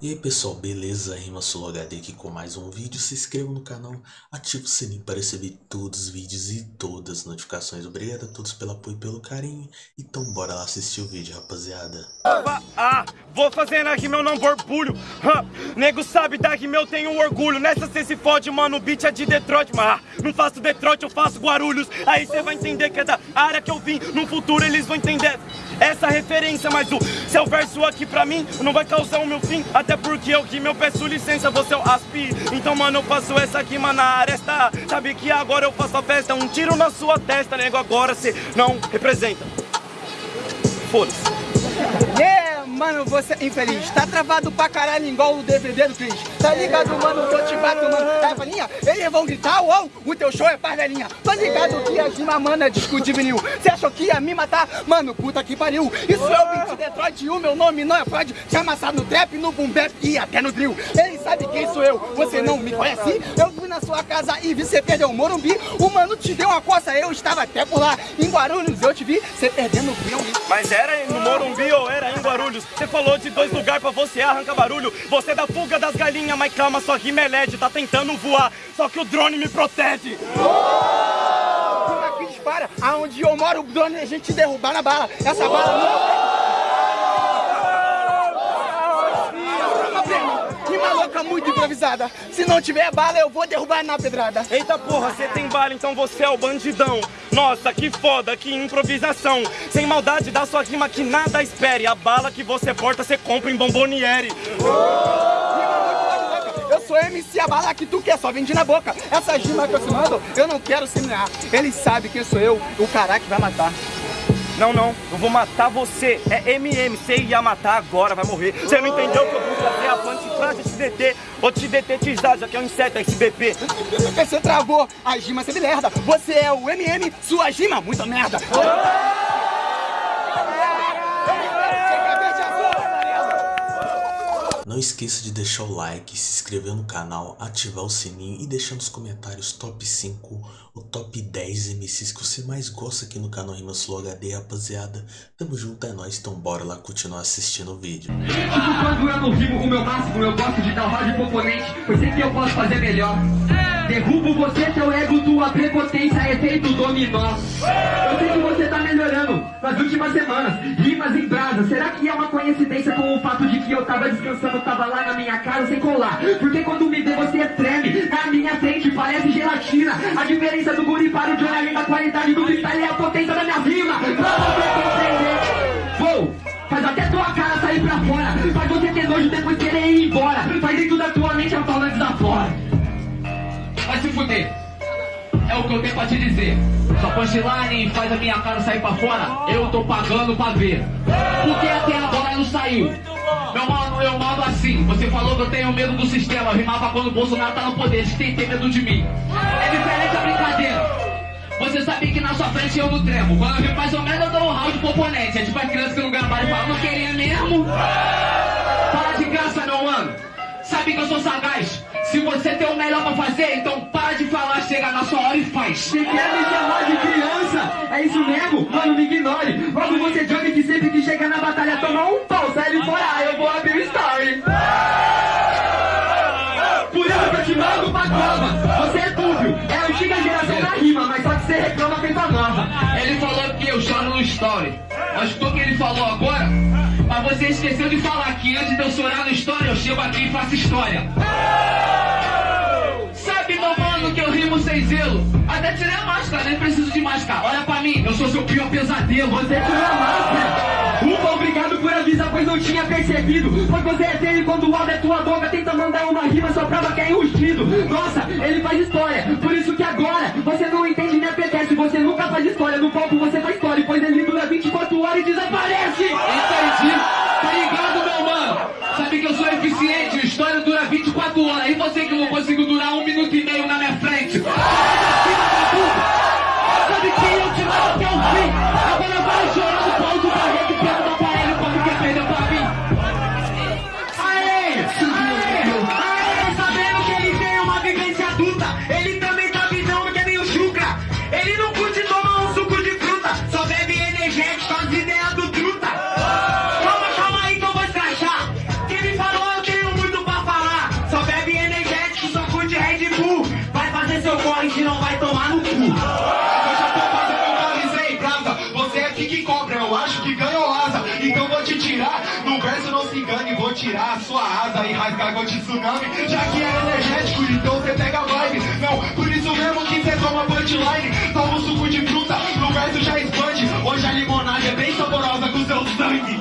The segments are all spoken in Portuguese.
E aí pessoal, beleza? Rima HD aqui com mais um vídeo. Se inscreva no canal, ative o sininho para receber todos os vídeos e todas as notificações. Obrigado a todos pelo apoio e pelo carinho. Então bora lá assistir o vídeo, rapaziada. Ah, vou fazer na rima eu não borbulho. Ah, nego sabe da rima eu tenho orgulho. Nessa cê se fode, mano, o beat é de Detroit. Mas ah, não faço Detroit, eu faço Guarulhos. Aí cê vai entender que é da área que eu vim. No futuro eles vão entender essa referência. Mas o seu verso aqui pra mim não vai causar o meu fim. Até porque eu que eu peço licença, você é o aspi Então mano, eu faço essa aqui, mano, na aresta Sabe que agora eu faço a festa Um tiro na sua testa, nego, agora cê não representa Foda-se! Mano, você é infeliz, tá travado pra caralho igual o DVD do Cris Tá ligado, mano, que eu te bato, mano. Tá, falinha? Eles vão gritar, uou, o teu show é parvelinha. Tá ligado que a rima, mano, é disco de vinil Cê achou que ia me matar? Mano, puta que pariu. Isso é o beat Detroit e o meu nome não é Freud. Te amassar no trap, no boom bap e até no drill. Ele sabe quem sou eu, você não me conhece? Eu fui na sua casa e vi cê perder o Morumbi. O mano te deu uma coça, eu estava até por lá. Em Guarulhos eu te vi, cê perdendo o Mas era no Morumbi ou era em Guarulhos? Você falou de dois lugares pra você arrancar barulho. Você é da fuga das galinhas, mas calma, sua rima é LED Tá tentando voar, só que o drone me protege. Aqui dispara, aonde eu moro o drone a gente derrubar na bala Essa bala não... Muito improvisada. Se não tiver bala eu vou derrubar na pedrada. Eita porra, você tem bala, então você é o bandidão Nossa, que foda, que improvisação. Sem maldade da sua rima que nada espere. A bala que você porta, você compra em Bomboniere. Eu sou MC, a bala que tu quer, só vende na boca. Essa rima que eu te mando, eu não quero semear. Ele sabe que sou eu, o cara que vai matar não, não, eu vou matar você. É MM, você ia matar agora, vai morrer. Você não entendeu que eu vou trazer a plantifrase te deter. Vou te detetizar, já que é um inseto SBP. Você travou, a gima você me merda. Você é o MM, sua gima, muita merda. Não esqueça de deixar o like, se inscrever no canal, ativar o sininho e deixar nos comentários top 5 ou top 10 MCs que você mais gosta aqui no canal Rimas Flow HD, rapaziada. Tamo junto, é nóis, então bora lá continuar assistindo o vídeo. Quando eu não rimo o meu máximo, eu gosto de dar rádio componente, pois que eu posso fazer melhor. Derrubo você, ego, tua prepotência, efeito dominó. Eu você nas últimas semanas, rimas em brasa. Será que é uma coincidência com o fato de que eu tava descansando, tava lá na minha casa sem colar? Porque quando me vê você treme, na minha frente parece gelatina. A diferença do guri para o Johnny, a qualidade do freestyle é a potência da minha rima. Pra você compreender. Vou, faz até tua cara sair pra fora. Faz você ter nojo depois querer ir embora. Faz dentro da tua mente a fala desafora vai se fuder. É o que eu tenho pra te dizer. Sua punchline faz a minha cara sair pra fora, eu tô pagando pra ver. Porque até agora não saiu. Meu mano, eu mando assim. Você falou que eu tenho medo do sistema. Rimava quando o Bolsonaro tá no poder. Você tem que ter medo de mim. É diferente a brincadeira. Você sabe que na sua frente eu não tremo. Quando eu vi mais ou menos, eu dou um round pro oponente. É tipo a criança que não gambara e fala, não queria mesmo. Para de graça, meu mano. Sabe que eu sou sagaz. Se você tem o melhor pra fazer, então de falar, chega na sua hora e faz. Se quer me chamar de criança, é isso mesmo? Mano, me ignore. Logo você joga que sempre que chega na batalha toma um pau, sai ele fora, eu vou abrir o story. Por isso que eu te mando pra cama. Você é dúbio, é a antiga geração da rima, mas só que você reclama feita nova. Ele falou que eu choro no story. Mas o que ele falou agora? Mas você esqueceu de falar que antes de eu chorar no story, eu chego aqui e faço história. Sem zelo. Até tirei a máscara, nem preciso de máscara. Olha pra mim, eu sou seu pior pesadelo. Você tirou a máscara. Ufa, obrigado por avisar, pois não tinha percebido. Pois você é feio quando o Aldo é tua boca. Tenta mandar uma rima só prova que é enrustido. Nossa, ele faz história. Por isso que agora você não entende nem apetece. Você nunca faz história. No palco você faz história. Pois ele dura 24 horas e desaparece. Entendi. Ele também tá visando que é meio chucra. Ele não curte tomar um suco de fruta. Só bebe energético, as ideias do truta. Calma, calma aí que eu vou escrachar. Quem me falou, eu tenho muito pra falar. Só bebe energético, só curte Red Bull. Vai fazer seu corre que não vai tomar no cu. Eu já tô fazendo um aviso aí. Você é que cobra, eu acho que ganhou lá. Tirar a sua asa e rasgar de tsunami. Já que é energético, então você pega vibe. Não, por isso mesmo que você toma punchline. Toma um suco de fruta, no verso já expande. Hoje a limonada é bem saborosa com seu sangue.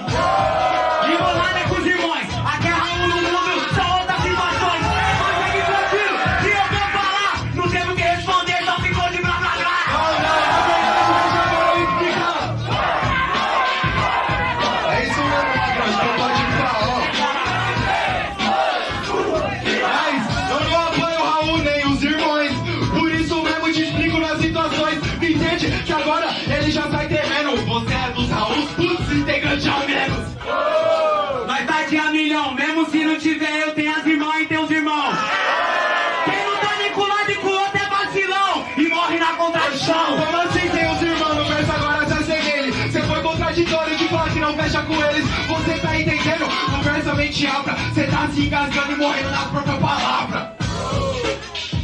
Não fecha com eles. Você tá entendendo? No verso a mente abra. Você tá se engasgando e morrendo na própria palavra.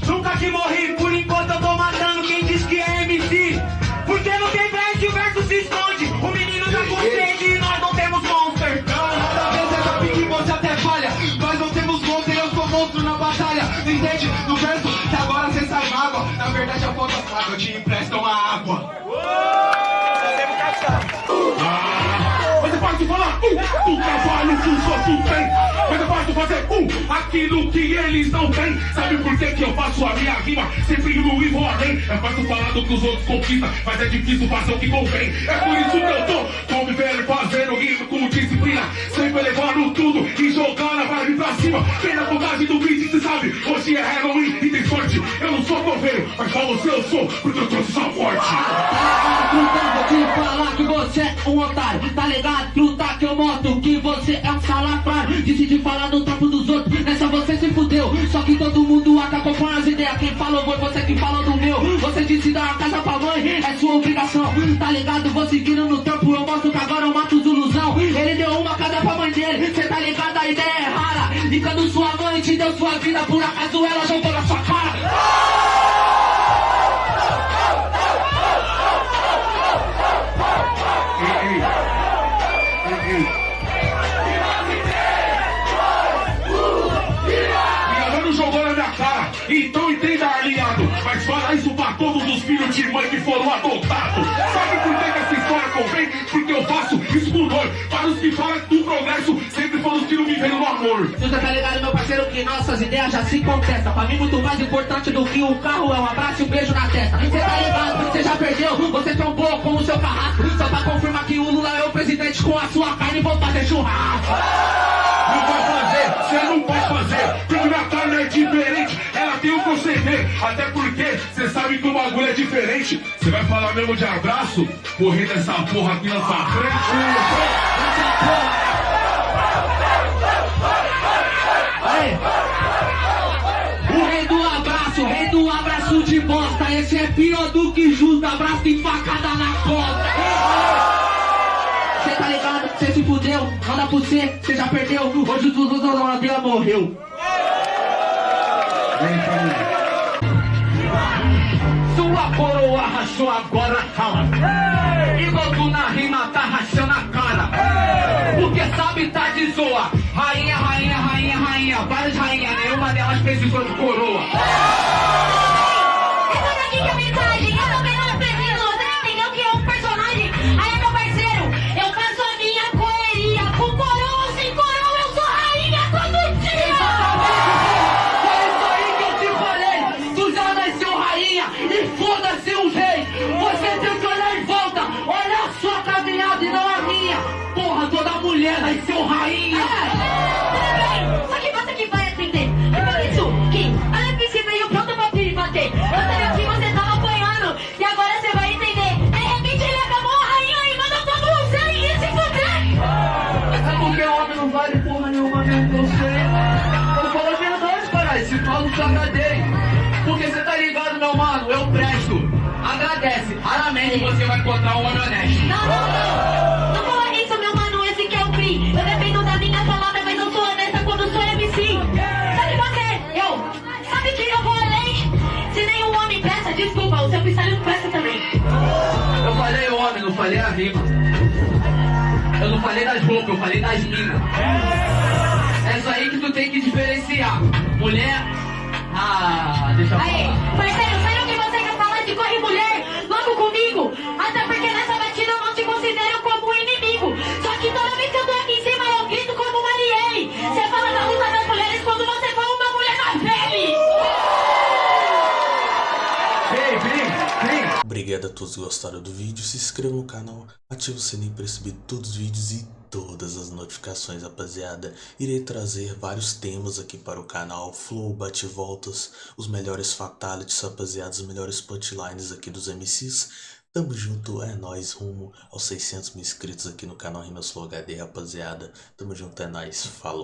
Nunca que morri, por enquanto eu tô matando quem diz que é MC. Porque não tem verso e o verso se esconde. O menino tá com sede e nós não temos monster. Não, nada a ver, você até falha. Nós não temos monstro e eu sou monstro na batalha. Não entende? No verso que agora você sai mágoa. Na verdade a falta fraca, eu te empresto uma água. Mas é fácil falar um do trabalho que os outros têm. Mas é fácil fazer um aquilo que eles não têm. Sabe por que, que eu faço a minha rima? Sempre no e vou além. É fácil falar do que os outros conquistam, mas é difícil fazer o que convém. É por isso que eu tô como velho fazendo rima com disciplina. Sempre levando tudo e jogando a vibe pra cima. Vem na vontade do beat, cê sabe. Hoje é Halloween e tem sorte. Eu não sou coveiro, mas pra você eu sou, porque eu trouxe essa forte. Te falar que você é um otário. Tá ligado, truta, que eu mostro que você é um salafrário. Decidi falar do trampo dos outros, nessa você se fudeu. Só que todo mundo acabou com as ideias. Quem falou foi você que falou do é sua obrigação. Tá ligado, vou seguindo no trampo. Eu mostro que agora eu mato os ilusão. Ele deu uma casa pra mãe dele, cê tá ligado, a ideia é rara. E quando sua mãe te deu sua vida, por acaso ela jogou na sua cara. Nossas ideias já se contestam. Pra mim, muito mais importante do que um carro é um abraço e um beijo na testa. Você tá ligado, você já perdeu, você trombou com o seu carrasco. Só pra confirmar que o Lula é o presidente com a sua carne, vou fazer churrasco. Não vai fazer, você não pode fazer. Porque minha carne é diferente, ela tem um proceder. Até porque você sabe que o bagulho é diferente. Você vai falar mesmo de abraço? Correr dessa porra aqui na sua frente. Aí. Esse é pior do que justo, abraço de facada na costa. Cê tá ligado? Cê se fudeu, manda pro cê, cê já perdeu. Hoje o Zuzu da Ladeira morreu. Sua coroa rachou agora, calma. Igual tu na rima tá rachando a cara. Porque sabe tá de zoa. Rainha, rainha, rainha, rainha. Várias rainhas, nenhuma delas precisou de coroa. Falei das roupas, eu falei das minas. É isso aí que tu tem que diferenciar. Mulher. Ah, deixa eu Aí, falar. parceiro, todos gostaram do vídeo, se inscreva no canal, ative o sininho para receber todos os vídeos e todas as notificações, rapaziada. Irei trazer vários temas aqui para o canal, flow, bate-voltas, os melhores fatalities, rapaziada, os melhores punchlines aqui dos MCs. Tamo junto, é nóis, rumo aos 600 mil inscritos aqui no canal Rimas Flow HD, rapaziada. Tamo junto, é nóis, falou.